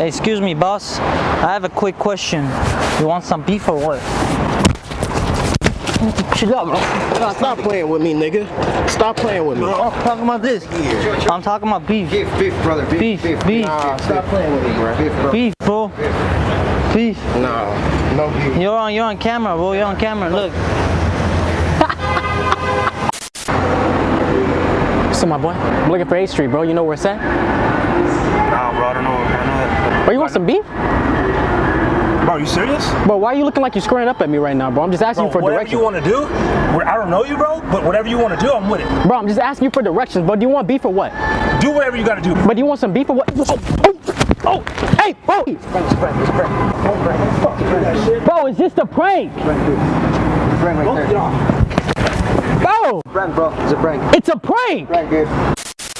Hey, excuse me, boss. I have a quick question. You want some beef or what? Chill out, bro. Stop playing with me, nigga. Stop playing with me. Bro, I'm talking about this. I'm talking about beef. Beef, beef, brother. Beef, Beef, beef, Nah, stop playing with me, bro. beef, bro. beef, bro. Beef. Nah, no beef. You're on, you're on camera, bro. You're on camera. Look. So my boy, I'm looking for A Street, bro. You know where it's at? Nah, bro, I don't know. I don't know. Bro, you want some beef? Bro, you serious? Bro, why are you looking like you're squaring up at me right now, bro? I'm just asking Bro, you for whatever directions. you want to do, I don't know you, bro, but whatever you want to do, I'm with it. Bro, I'm just asking you for directions, bro. Do you want beef or what? Do whatever you got to do. But do you want some beef or what? Oh, oh, oh, hey, bro. Bro, it's just a prank. Prank right there. Bro, Prank, bro. It's a prank. it's a prank. Prank, dude.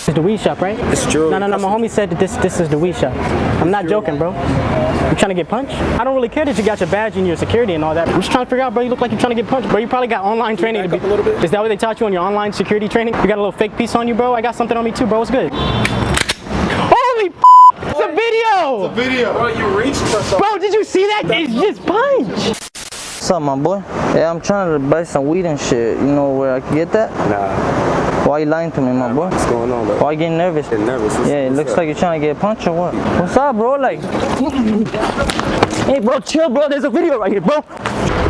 It's the weed shop, right? It's true. No, no, no. My homie said that this this is the weed shop. I'm not joking, bro. You trying to get punched? I don't really care that you got your badge and your security and all that. I'm just trying to figure out, bro. You look like you're trying to get punched, bro. You probably got online training. To be, a little bit? Is that what they taught you on your online security training? You got a little fake piece on you, bro. I got something on me too, bro. What's good? Holy, f- it's a video. It's a Video. Bro, you reached for something. Bro, did you see that? It's just punch. What's up, my boy? Yeah, I'm trying to buy some weed and shit. You know where I can get that? Nah, Why are you lying to me, my boy? what's going on, bro? Why you getting nervous? Getting nervous. What's- Yeah, it looks up? like you're trying to get punched or what? What's up, bro? Like, hey, bro, chill, bro. There's a video right here, bro.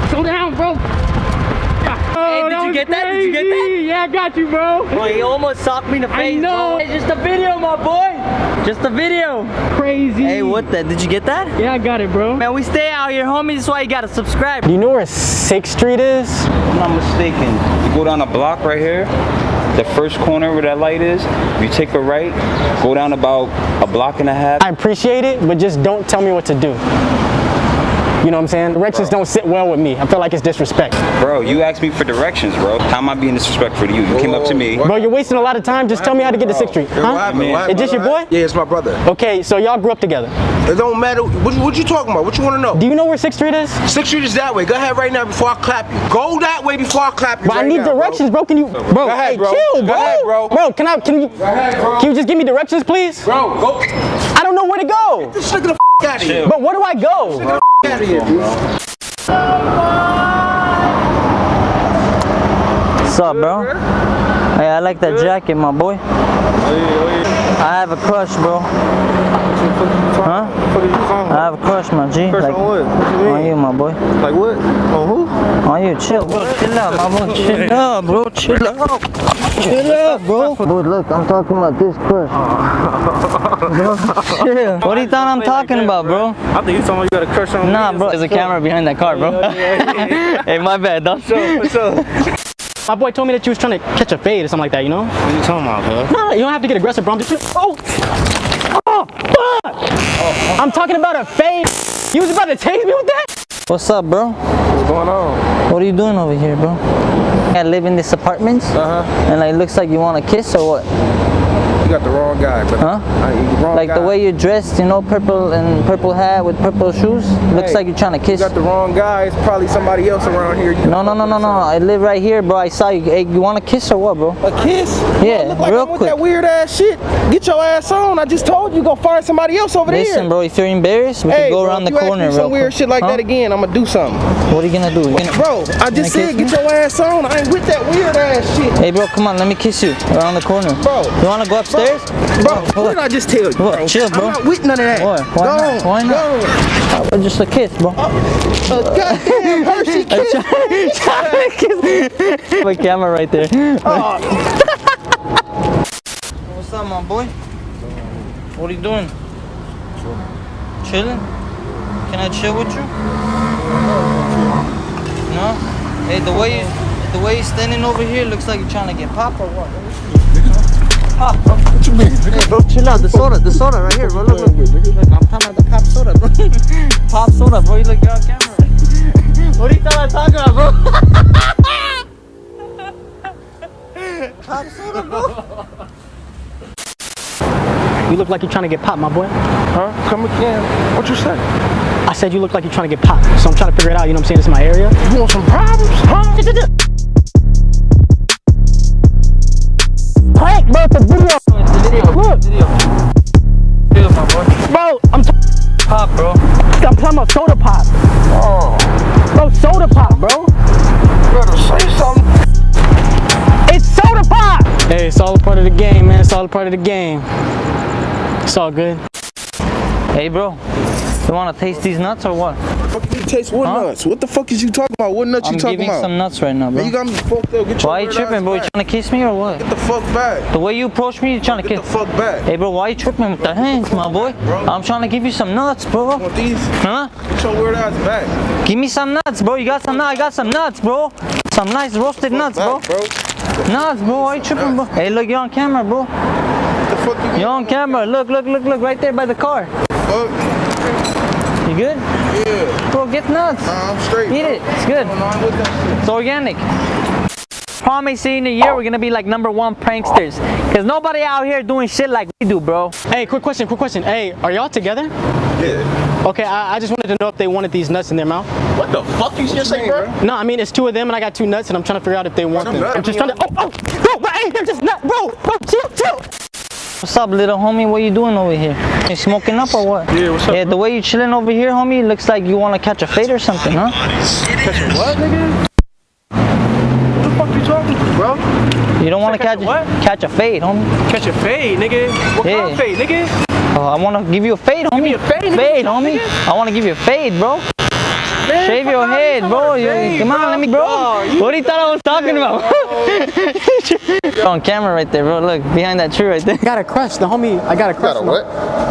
Slow down, bro. Oh, hey, did you get that? Did you get that? Yeah, I got you, bro. Bro, he almost socked me in the face, I know. bro. It's just a video, my boy. Just a video. Crazy. Hey, what that? Did you get that? Yeah, I got it, bro. Man, we stay out here, homie. That's why you gotta subscribe. Do you know where 6th Street is? If I'm not mistaken, you go down a block right here, the first corner where that light is, you take a right, go down about a block and a half. I appreciate it, but just don't tell me what to do. You know what I'm saying? Directions don't sit well with me. I feel like it's disrespect. Bro, you asked me for directions, bro. How am I being disrespectful to you? You came up to me. Bro, you're wasting a lot of time. Just tell me how to get to 6th Street. Yo, what Huh? happened? What Is this your boy? Yeah, it's my brother. Okay, so y'all grew up together. It don't matter. What, what you talking about? What you want to know? Do you know where 6th Street is? Sixth Street is that way. Go ahead right now before I clap you. Go that way before I clap you. But I need now, directions, bro. Can you, bro? Go ahead, hey, bro. chill, Go bro. ahead, bro. can I? Can you? Go ahead, bro. Can you just give me directions, please? Bro, go. I don't know where to go. This nigga the f out of here. But where do I go? Get the Out of here, dude. What's up, bro? Hey, I like that jacket, my boy. I have a crush, bro. Huh? I have a crush, my G. Like, on what? What you on you, my boy. Like what? On who? On you, chill, bro. Chill out, my boy. Chill out, bro. Chill out. Chill out, bro. Bro, look, I'm talking about this crush. Bro, chill. What do you thought I'm talking about, bro? I think you talking about you got a crush on Nah, bro. There's a camera behind that car, bro. hey, my bad, dog. My boy told me that you was trying to catch a fade or something like that. You know? What you talking about, cuz? No, you don't have to get aggressive, bro. I'm just. Oh. Oh, fuck. I'm talking about a fade. You was about to tase me with that? What's up, bro? What's going on? What are you doing over here, bro? I live in this apartment, Uh huh. and like, looks like you want to kiss or what? You got the wrong guy, but Huh? I, wrong Like guy. the way you're dressed, you know, purple and purple hat with purple shoes. Looks Hey, like you're trying to kiss. You kiss. got the wrong guy. It's probably somebody else around here. You No, no, no, no, no. I live right here, bro. I saw you. Hey, you want to kiss or what, bro? A kiss? Yeah, Look like real I'm with quick. that weird ass shit. Get your ass on. I just told you go find somebody else over Listen, there. bro. If you're embarrassed, we Hey, can go bro, around the you corner ask me real some weird quick. shit like Huh? that again, I'm gonna do something. What are you gonna do? You gonna... Bro, I just said kiss get your ass on. I ain't with that weird ass shit. Hey, bro, come on. Let me kiss you around the corner. Bro. You wanna go upstairs? Bro, Hold what did I just tell you? Bro? Chill, bro. I'm not with none of that. What? Why go not? on, Why not? Go on. Just a kiss, bro. Oh, a goddamn Hershey kiss. kiss. My camera right there. Oh, What's up, my boy? What are you doing? Chilling. Can I chill with you? No. Hey, the way you, the way you're standing over here looks like you're trying to get pop or what? Pop, bro. Mean? Hey, bro, chill out. The soda, the soda right here, bro. Look, look. Look, I'm talking about the pop soda, bro. pop soda, bro. You look on camera. what do you thought I was talking about, bro? pop soda, bro. You look like you're trying to get popped, my boy. huh? Come again. What you say? I said you look like you're trying to get popped. So I'm trying to figure it out. You know what I'm saying? This is my area. You want some problems? Huh? Prank, bro. It's a video. Part of the game. It's all good. Hey, bro. You wanna taste these nuts or what? Fuck you taste what Huh? nuts? What the fuck is you talking about? What nuts I'm you talking giving some nuts right now, Man, you bro. got me fucked up. Get your Why you tripping, ass bro? You trying to kiss me or what? Get the fuck back. The way you approach me, you trying to kiss. Get the fuck back. Hey, bro, why you tripping with the hands, my boy? I'm trying to give you some nuts, bro. Want these? Huh? Get your weird ass back. Give me some nuts, bro. You got some nuts? I got some nuts, bro. Some nice roasted nuts, bro. Bro. Nuts, bro. Why you tripping, bro? Hey, look, you're on camera, bro. The fuck you You're on camera. Look, look, look, look, right there by the car. Fuck. You good? Yeah. Bro, get nuts. Nah, I'm straight. Eat bro. it. It's good. What's going on with that It's organic. Promise in a year we're gonna be like number one pranksters. Cause nobody out here doing shit like we do, bro. Hey, quick question, quick question. Hey, are y'all together? Shit? Yeah. Okay, I, I just wanted to know if they wanted these nuts in their mouth. What the fuck you just say, bro? No, I mean it's two of them and I got two nuts and I'm trying to figure out if they want them them. nuts. I'm just trying to. Oh, oh, bro, bro, hey, they're just nuts, bro, bro, chill, chill. What's up, little homie? What you doing over here? You smoking up or what? Yeah, what's up, Yeah, the way you chilling over here, homie, looks like you wanna catch a fade or something, huh? Catch what, nigga? What the fuck you talking to, bro? You don't wanna catch catch a what? catch a fade, homie. Catch a fade, nigga. What Yeah. kind of fade, nigga? Oh, I wanna give you a fade, homie. me a fade. Fade, homie. I wanna give you a fade, bro. Shave your head, bro. talking You- about a fade, come on, let me, bro. Oh, what do you thought I was talking about? You're on camera right there, bro. Look behind that tree right there. I got a crush, the homie. I got a crush. got a what?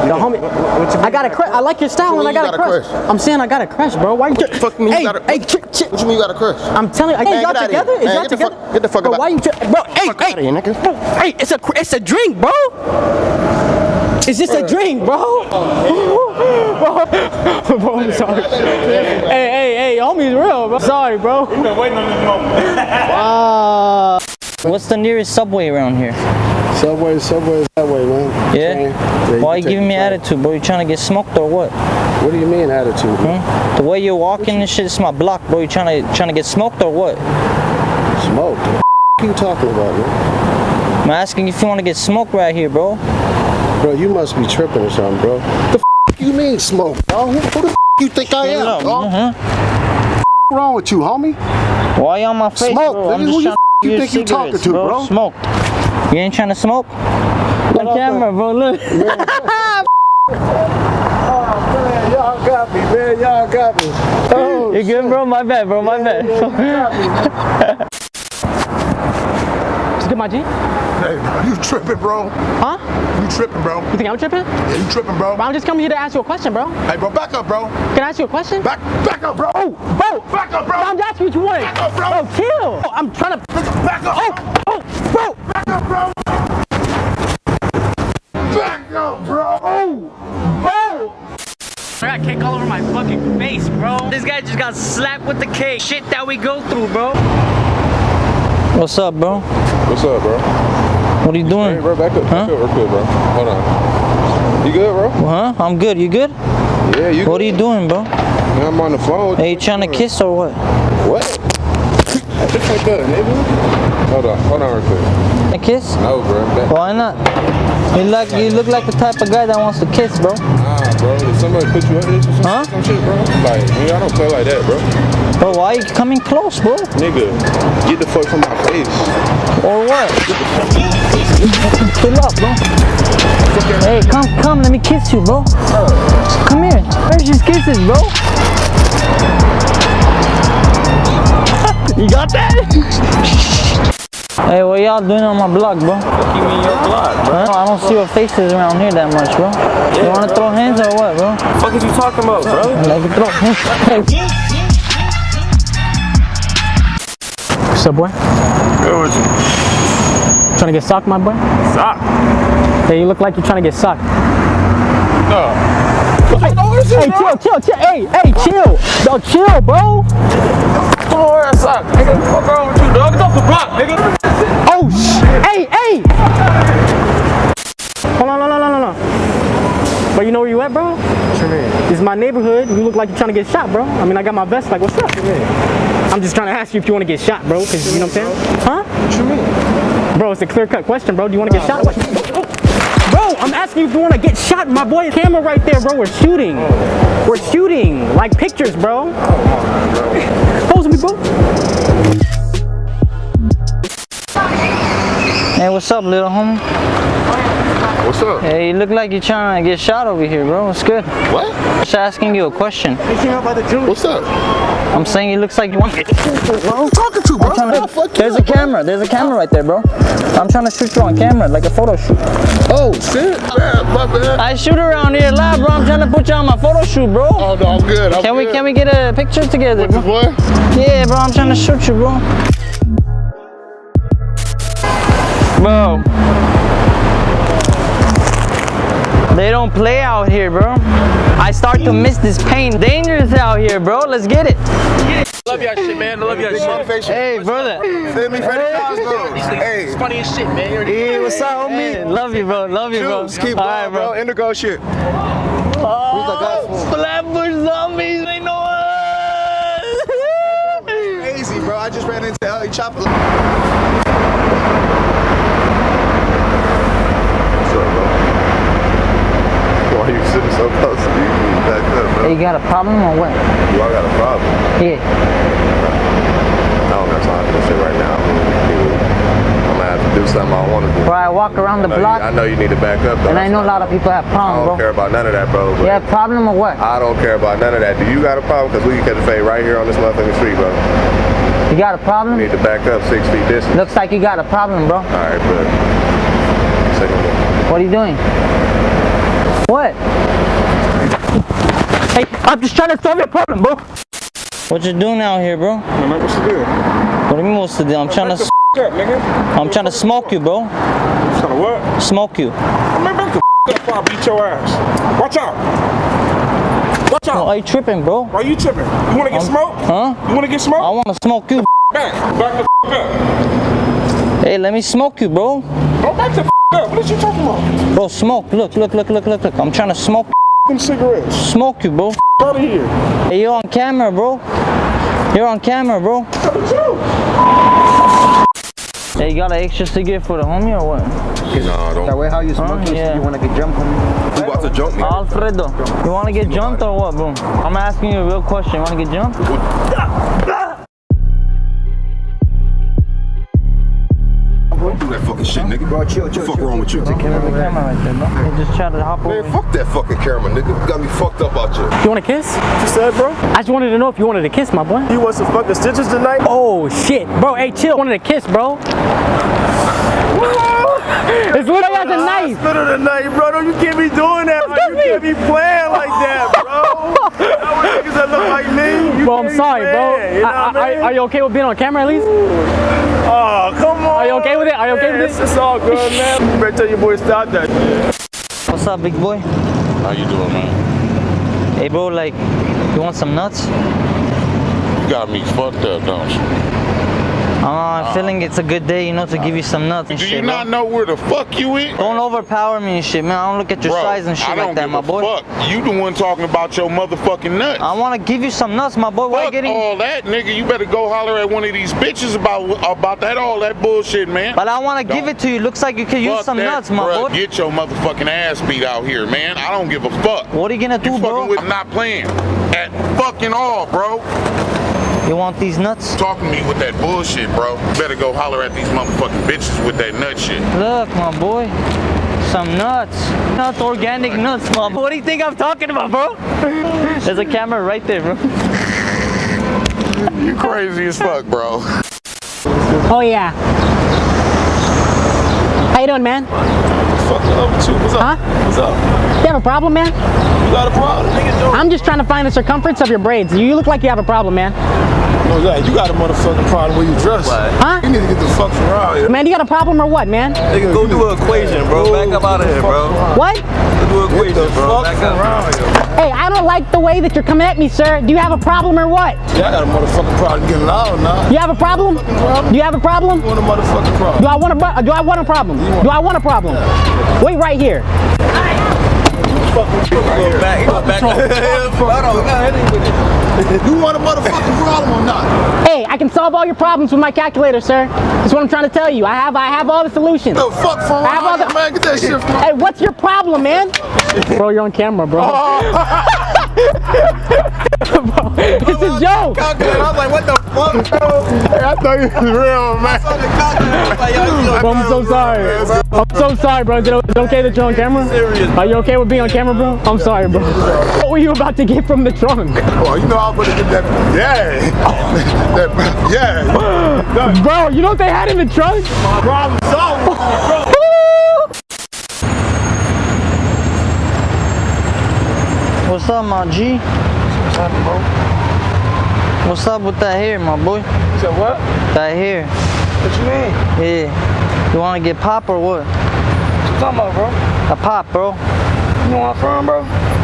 The homie. I got a crush. I like your style What and I you mean got, you a got a crush. crush? I'm saying I got a crush, bro. Why you? fuck mean you hey, got a- hey, ch- ch- What you mean you got a crush? I'm telling you, hey, Man, y'all get together? here. Is Man, y'all get the together? fuck- get the fuck bro, about- why you? Bro, hey, Fuck hey, outta here, nigga. bro, hey, it's a, it's a drink, bro. It's just a drink, bro. bro, bro, I'm sorry. Hey, hey, hey, homie's real, bro. Sorry, bro. Been waiting on this moment. What's the nearest subway around here? Subway, Subway, that way, man. Yeah? Yeah, Why you can giving me train. attitude, bro? You trying to get smoked or what? What do you mean attitude? Hmm? The way you're walking and shit, it's my block, bro. You trying to trying to get smoked or what? Smoke. What the you talking about, man? I'm asking if you want to get smoked right here, bro. Bro, you must be tripping or something, bro. The f- you mean smoke, bro? Who, who the f- you think I am, dog? What's wrong with you, homie? Why you on my face, Smoke, bro? nigga. Who you you think you talking to, bro? Smoke. You ain't trying to smoke? On off camera, bro. Look. Oh, man, y'all got me, man. Y'all got me. Oh, You good, bro? My bad, bro. My bad. just get my G. Hey, you tripping, bro? Huh? You tripping, bro? You think I'm tripping? Yeah, you tripping, bro? Bro, I'm just coming here to ask you a question, bro. Hey, bro, back up, bro. Can I ask you a question? Back, back up, bro. Oh, Bro, Back up, bro. I'm asking what you want. Back up, bro. Bro, chill. Oh, I'm trying to. Back up. Oh, oh, bro. Back up, bro. Back up, bro. Oh, Bro. I got cake all over my fucking face, bro. This guy just got slapped with the cake. Shit that we go through, bro. What's up, bro? What's up, bro? What are you Hey, doing? bro, back up. Huh? Back up real quick, bro. Hold on. You good, bro? Huh? I'm good. You good? Yeah, you What are you doing, bro? Man, I'm on the phone. Hey, you trying to kiss or what? What? Just like that, nigga. Hold on. Hold on real quick. A kiss? No, bro. Back. Why not? You like you look like the type of guy that wants to kiss, bro. Nah, bro. Did somebody put you up this or some, Huh? some shit, bro? Like, I don't play like that, bro. Bro, why you coming close, bro? Nigga, get the fuck from my face. Or what? Chill up, bro. Hey, come, come, let me kiss you, bro. Come here. Where's your kisses, bro? you got that? hey, what y'all doing on my block, bro? You mean your block, bro? Huh? I don't see your faces around here that much, bro. You wanna throw hands or what, bro? What fuck is you talking about, bro? Like throw hands. What's up, boy? Good with you. Trying to get socked, my boy? Stop. Hey, you look like you're trying to get socked. No. Hey, hey, chill, chill, chill. Hey, hey, chill. Yo, chill, bro. Come on, ass up, nigga. What's wrong with you, dog? Get off the block, nigga. Oh, sh- hey, hey. Hold on, no, no, no, no, no. But you know where you at, bro? What you mean? This is my neighborhood. You look like you're trying to get shot, bro. I mean, I got my vest. Like, what's up? I'm just trying to ask you if you want to get shot, bro. Cause you know what I'm saying? Huh? What you mean? Bro, it's a clear-cut question, bro. Do you want to get shot? Bro, I'm asking you if you want to get shot. My boy, camera right there, bro. We're shooting. We're shooting. Like pictures, bro. Pose me, bro. Hey, what's up, little homie? What's up? Hey, you look like you're trying to get shot over here, bro. What's good? What? Just asking you a question. What's up? I'm saying it looks like you want to get Who I'm talking to, bro? trying to- Oh, fuck There's you, a bro. camera. There's a camera right there, bro. I'm trying to shoot you on camera, like a photo shoot. Oh, shit. Man, my bad. I shoot around here live, bro. I'm trying to put you on my photo shoot, bro. Oh, no, I'm good. I'm Can we can we get a picture together, With bro? Yeah, bro. I'm trying to shoot you, bro. Bro. They don't play out here, bro. I start to miss this pain. Dangerous out here, bro. Let's get it. Love y'all shit, man. I love y'all shit. Hey, brother. Send me Freddie Cosgrove. Hey. It's funny as shit, man. You Hey, what's up, homie? Hey, love you, bro. Love you, bro. Juice, keep All going, right, bro. Indigo shit. Oh, Flatbush zombies. They know us. Crazy, bro. I just ran into Ellie Chopper. What's up, bro? Why you sitting so close to? You back up, bro. You got a problem or what? You all got a problem. Yeah. I don't got time for this shit right now. I'm gonna have to do something I want to do. Bro, I walk around the I know, you, block, I know you need to back up, though. and I know a lot of people have problems. bro. I don't bro. care about none of that, bro. You have problem or what? I don't care about none of that. Do you got a problem? Because we can catch a fade right here on this motherfucking street, bro. You got a problem? You need to back up six feet distance. Looks like you got a problem, bro. All right, but. Say no more. What are you doing? What? Hey, I'm just trying to solve your problem, bro. What you doing out here, bro? Man, what's the deal? What do you mean what's the deal? I'm trying to, Up, nigga. I'm trying to smoke you, bro. Trying to what? Smoke you. Man, back the up before I beat your ass. Watch out. Watch out. Why you tripping, bro? Why you tripping? You wanna get smoked? Huh? You wanna get smoked? I want to smoke you. Back. Back the up. Hey, let me smoke you, bro. Don't back the up. What are you talking about? Bro, smoke. Look, look, look, look, look, look. I'm trying to smoke, Them cigarettes. smoke you, bro. Out of here. Hey, you're on camera, bro. You're on camera, bro. Hey, you got an extra cigarette for the homie or what? No, don't. That way how you smoke Huh? this, Yeah. you wanna get jumped on You about to jump me? Alfredo, you want to get jumped or what, bro? I'm asking you a real question. You want to get jumped? Shit, nigga. Bro, chill, chill, fuck chill, wrong with you? There's a camera right there, bro. You just try to hop over. Man, fuck that fucking camera, nigga. You got me fucked up out here. You want a kiss? What you said, bro? I just wanted to know if you wanted a kiss, my boy. You want some fucking stitches tonight? Oh shit, bro. Hey, chill. Wanted a kiss, bro. it's literally as a knife. Hospital tonight, bro. Don't you can't be doing that. Like, you can't be playing like that, bro. That was niggas that look like me. You Bro, I'm sorry, bro. You know I- I I- mean? are you okay with being on camera at least? Oh, come on. Are you okay with it? Are you okay with this? this? It's all good, man. Better tell your boy to stop that. What's up, big boy? How you doing, man? Hey, bro, like, you want some nuts? You got me fucked up, don't you? Uh, I'm feeling it's a good day, you know, to give you some nuts and Do shit, you bro. not know where the fuck you eat? Don't overpower me and shit, man. I don't look at your Bro, size and shit like that, my boy. Fuck. You the one talking about your motherfucking nuts. I want to give you some nuts, my boy. Why you getting? all that, nigga. You better go holler at one of these bitches about about that all that bullshit, man. But I want to give it to you. Looks like you can use some that, nuts, my bruh. boy. Get your motherfucking ass beat out here, man. I don't give a fuck. What are you gonna do, You bro? with not playing at fucking all, bro. You want these nuts? Talking to me with that bullshit, bro. Better go holler at these motherfucking bitches with that nut shit. Look, my boy. Some nuts. Nuts, organic nuts, my boy. What do you think I'm talking about, bro? There's a camera right there, bro. You crazy as fuck, bro. Oh yeah. How you doing, man? Fuck up with you. What's up? Huh? What's up? You have a problem, man? You got a problem? I'm just trying to find the circumference of your braids. You look like you have a problem, man. No, yeah, you got a motherfucking problem where you dress. Huh? You need to get the fuck from around here. Man, you got a problem or what, man? Nigga, go do an equation, bro. Back up out of here, bro. What? Do an equation, bro. Back up around here. Hey, I don't like the way that you're coming at me, sir. Do you have a problem or what? Yeah, I got a motherfucking problem getting loud now. You have a problem? Do you have a problem? You want a motherfucking problem? Do I want a bu- do I want a problem? Do I want a problem? Wait right here. Go back, go back. Hold on, we got anything with it. You want a motherfucking problem or not? Hey, I can solve all your problems with my calculator, sir. That's what I'm trying to tell you. I have I have all the solutions. The fuck phone? I have all the man, get that shit Hey, what's your problem, man? bro, you're on camera, bro. Oh. Bro, it's a joke. I was like, what the fuck, bro? Hey, I thought you was real, man. Bro, I'm so sorry. Bro. I'm so sorry, bro. Is it is it okay that you're on camera? Are you okay with being on camera, bro? I'm sorry, bro. What were you about to get from the trunk? Well, you know I'm gonna get that. Yeah. that, yeah. Bro, you know what they had in the trunk? Problem solved. What's up, my G? What's happening, bro? What's up with that hair, my boy? You said what? That hair. What you mean? Yeah. You wanna get pop or what? What you talking about, bro? A pop, bro. You know where I'm from, bro?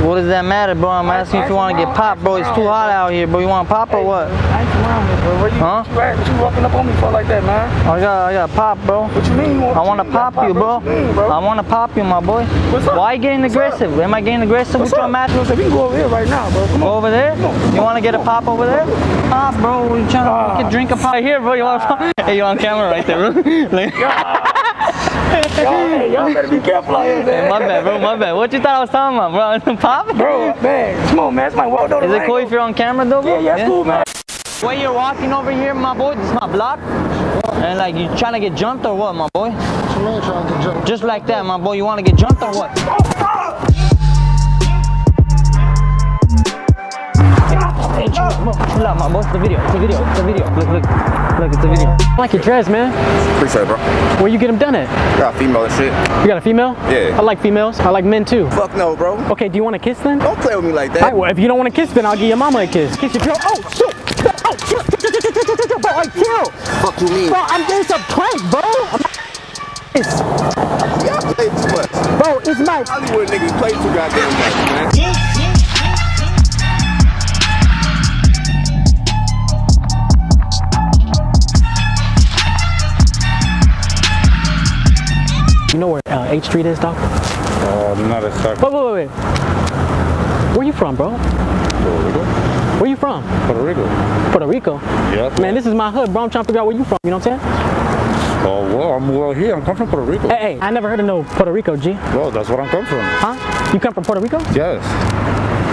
What does that matter, bro? I'm asking if you wanna get popped, bro. It's too hot out here, bro. You want to pop or what? I ain't around here, bro. Where you, Huh? what you at? You walking up on me for like that, man? I got, I got pop, bro. What you mean? You want, I wanna you pop you, bro. What you mean, bro? I wanna pop you, my boy. What's up? Why you getting aggressive? Am I getting aggressive What's with your match? We can go over here right now, bro. Come over there? You wanna get a pop over there? Pop, bro. We trying to ah. we drink a pop here, bro. You want? Ah. Hey, you on camera right there, bro? Y'all, better be careful out here, man. my bad, bro. My bad. What you thought I was talking about, bro? Pop? Bro, man, come on, man. It's my world, though. Is it cool if you're on camera, though, bro? Yeah, yeah, it's cool, man. When you're walking over here, my boy, this is my block. And like, you trying to get jumped or what, my boy? What you mean trying to get? Just like that, my boy. You want to get jumped or what? Hey, chill out, bro. Chill out, my boy. It's the video. It's the video. It's the video. Look, look. Look, it's the video. I like your dress, man. Appreciate it, bro. Where you get them done at? Got female and shit. You got a female? Yeah. I like females. I like men too. Fuck no, bro. Okay, do you want to kiss then? Don't play with me like All right, that. well, if you don't want to kiss, then I'll give your mama a kiss. Kiss your girl. Oh, shit. Oh, chill, bro, like, chill. Fuck you mean? Bro, I'm doing some prank, bro. I'm it's, Y'all play too much. bro, it's my. Hollywood niggas play too goddamn much, man. You know where uh, 8th Street is, dog? Uh, not a sucker. Wait, wait, wait, wait. Where you from, bro? Puerto Rico. Where you from? Puerto Rico. Puerto Rico. Yeah. Man, this is my hood, bro. I'm trying to figure out where you from. You know what I'm saying? Oh, well, I'm well here. I'm come from Puerto Rico. Hey, hey, I never heard of no Puerto Rico, G. Well, that's where I'm come from. Huh? You come from Puerto Rico? Yes.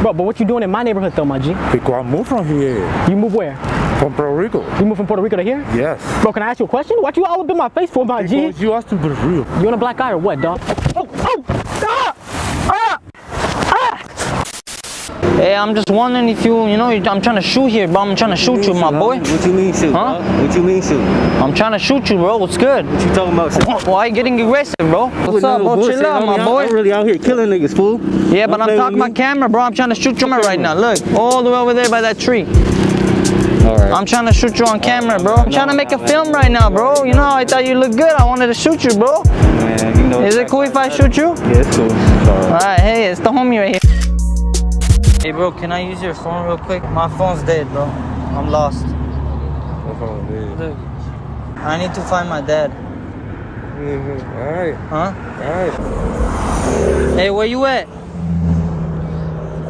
Bro, but what you doing in my neighborhood, though, my G? Because I moved from here. You move where? From Puerto Rico. You moved from Puerto Rico to here? Yes. Bro, can I ask you a question? What you all up in my face for, my G? Because you asked to be real. You on a black eye or what, dog? Oh, oh, ah, ah, ah. Hey, I'm just wondering if you, you know, I'm trying to shoot here, bro. I'm trying to shoot you, my boy. What you mean shoot? Huh? What you mean shoot? I'm trying to shoot you, bro. What's good? What you talking about? Why you getting aggressive, bro? What's up, bro? Chill out, my boy. I'm really out here killing niggas, fool. Yeah, but I'm talking about camera, bro. I'm trying to shoot you right now. Look, all the way over there by that tree. Alright. I'm trying to shoot you on camera, bro. I'm trying to make a film right now, bro. You know, I thought you looked good. I wanted to shoot you, bro. Man, you know. Is it cool if I shoot you? Yeah, it's cool. Sorry. Alright, hey, it's the homie right here. Hey, bro, can I use your phone real quick? My phone's dead, bro. I'm lost. Look, I need to find my dad. Mm-hmm. Alright. Huh? Alright. Hey, where you at?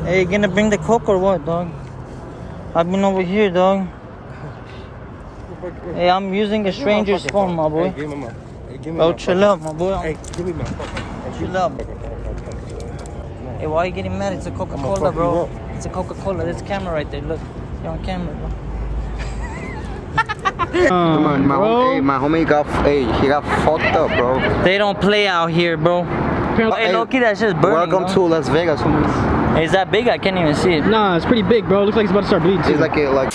Hey, you gonna bring the coke or what, dog? I've been over here, dog. Hey, I'm using a stranger's phone, my boy. Hey, give me my. Hey, give me Oh, my chill out, my boy. Hey, give me my fucking. Chill out. Hey, why are you getting mad? It's a Coca-Cola, bro. up. It's a Coca-Cola. There's a camera right there. Look, you're on camera, bro. Um, my, my, hom- hey, my homie got, hey, he got fucked up, bro. They don't play out here, bro. Hey, Hey, Loki, that's just burning. Welcome bro. to Las Vegas, homies. Hey, is that big? I can't even see it. Nah, it's pretty big, bro. Looks like it's about to start bleeding. It's like a, like,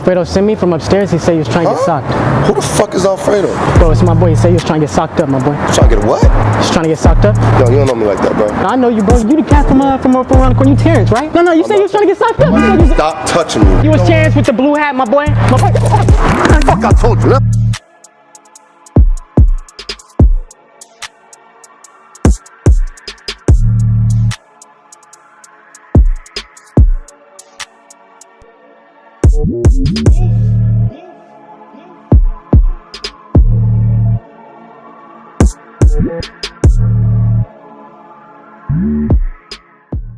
Fredo sent me from upstairs. He said he was trying to get socked. Who the fuck is Alfredo? Bro, it's my boy. He said he was trying to get socked up, my boy. Trying to get what? He's trying to get socked up. Yo, you don't know me like that, bro. I know you, bro. You the cat from, uh, from, from around the corner. You Terrence, right? No, no, you said you was trying to get socked up. You said you was, Stop touching me. you was Terrence with the blue hat, my boy. My boy. Fuck, I told you.